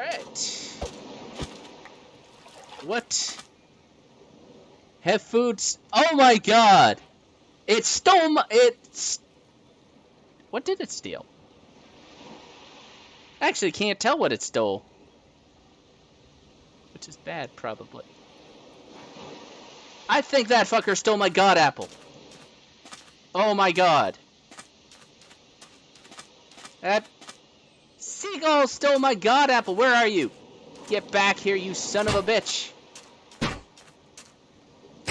Alright. What? Have foods. Oh my god! It stole my. It's. What did it steal? I actually can't tell what it stole. Which is bad, probably. I think that fucker stole my god apple. Oh my god. That seagull stole my god apple. Where are you? Get back here, you son of a bitch.